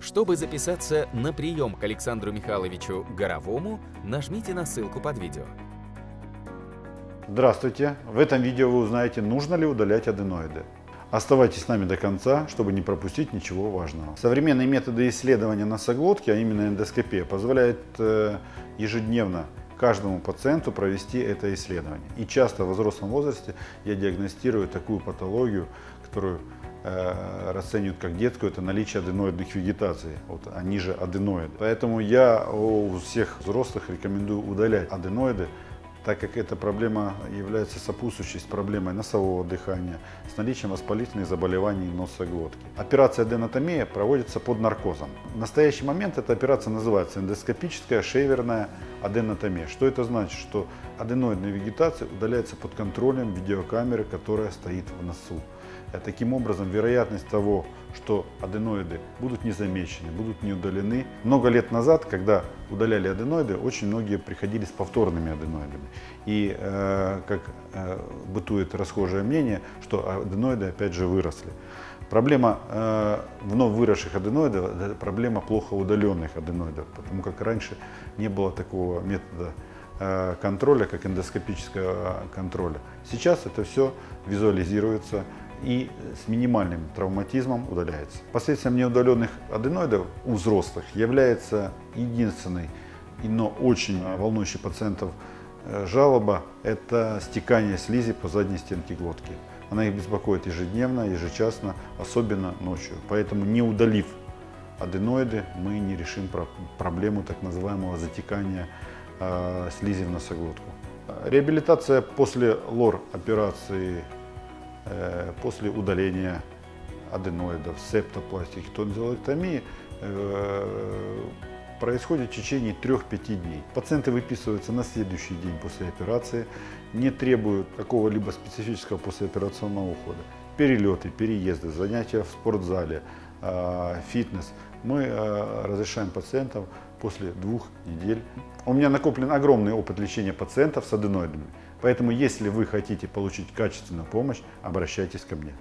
Чтобы записаться на прием к Александру Михайловичу Горовому, нажмите на ссылку под видео. Здравствуйте! В этом видео вы узнаете, нужно ли удалять аденоиды. Оставайтесь с нами до конца, чтобы не пропустить ничего важного. Современные методы исследования носоглотки, а именно эндоскопия, позволяют э, ежедневно каждому пациенту провести это исследование. И часто в взрослом возрасте я диагностирую такую патологию, которую расценивают как детскую, это наличие аденоидных вегетаций, вот, они же аденоиды. Поэтому я у всех взрослых рекомендую удалять аденоиды, так как эта проблема является сопутствующей проблемой носового дыхания, с наличием воспалительных заболеваний носоглотки. Операция аденотомия проводится под наркозом. В настоящий момент эта операция называется эндоскопическая шейверная аденотомия. Что это значит? Что аденоидная вегетация удаляется под контролем видеокамеры, которая стоит в носу. Э, таким образом, вероятность того, что аденоиды будут не замечены, будут не удалены. Много лет назад, когда удаляли аденоиды, очень многие приходили с повторными аденоидами. И, э, как э, бытует расхожее мнение, что аденоиды опять же выросли. Проблема э, вновь выросших аденоидов – это проблема плохо удаленных аденоидов, потому как раньше не было такого метода э, контроля, как эндоскопического контроля. Сейчас это все визуализируется, и с минимальным травматизмом удаляется. Последствием неудаленных аденоидов у взрослых является единственный, но очень волнующий пациентов э, жалоба – это стекание слизи по задней стенке глотки. Она их беспокоит ежедневно, ежечасно, особенно ночью. Поэтому не удалив аденоиды, мы не решим проблему так называемого затекания э, слизи в носоглотку. Реабилитация после лор-операции после удаления аденоидов, септопластики, тонзиллэктомии э, происходит в течение 3-5 дней. Пациенты выписываются на следующий день после операции, не требуют какого-либо специфического послеоперационного ухода. Перелеты, переезды, занятия в спортзале, э, фитнес. Мы разрешаем пациентам после двух недель. У меня накоплен огромный опыт лечения пациентов с аденоидами. Поэтому, если вы хотите получить качественную помощь, обращайтесь ко мне.